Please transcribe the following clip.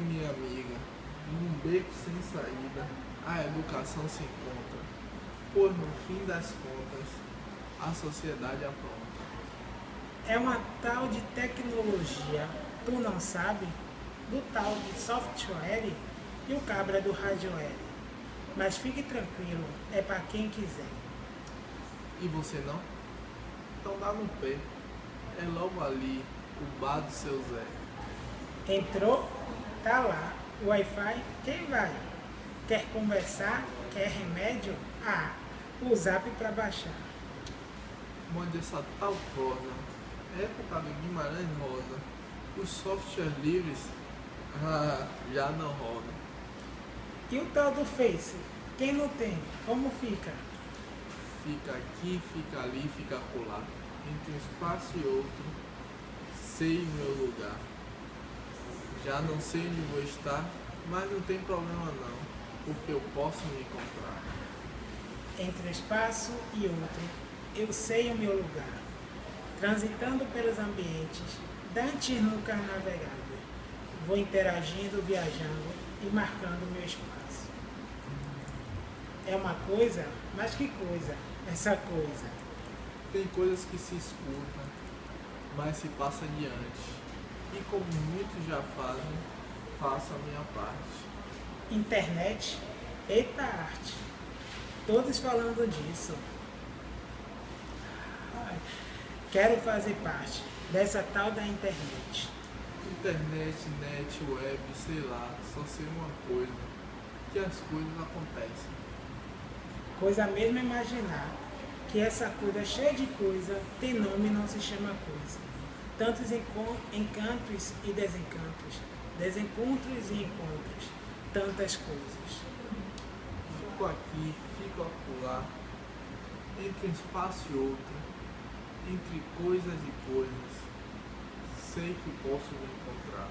minha amiga, num beco sem saída, a educação se encontra, pois no fim das contas, a sociedade apronta. É uma tal de tecnologia, tu não sabe, do tal de software e o cabra do hardware. Mas fique tranquilo, é para quem quiser. E você não? Então dá no pé, é logo ali, o bar do seu Zé. Entrou? Tá lá. Wi-Fi, quem vai? Quer conversar? Quer remédio? Ah, o zap para baixar. Mande essa tal prosa. Época do Guimarães Rosa. Os softwares livres ah, já não rodam. E o tal do Face? Quem não tem? Como fica? Fica aqui, fica ali, fica acolá. Entre um espaço e outro, sei o meu lugar. Já não sei onde vou estar, mas não tem problema não, porque eu posso me encontrar. Entre um espaço e outro, eu sei o meu lugar. Transitando pelos ambientes, dantes nunca navegado. Vou interagindo, viajando e marcando meu espaço. É uma coisa, mas que coisa, essa coisa. Tem coisas que se escutam, mas se passa adiante. E como muitos já fazem, faço a minha parte. Internet, eita arte. Todos falando disso. Ai, Quero fazer parte dessa tal da internet. Internet, net, web, sei lá, só sei uma coisa, que as coisas acontecem. Coisa mesmo é imaginar que essa coisa cheia de coisa tem nome e não se chama coisa. Tantos encantos e desencantos, desencontros e encontros, tantas coisas. Fico aqui, fico acolá, entre um espaço e outro, entre coisas e coisas, sei que posso me encontrar.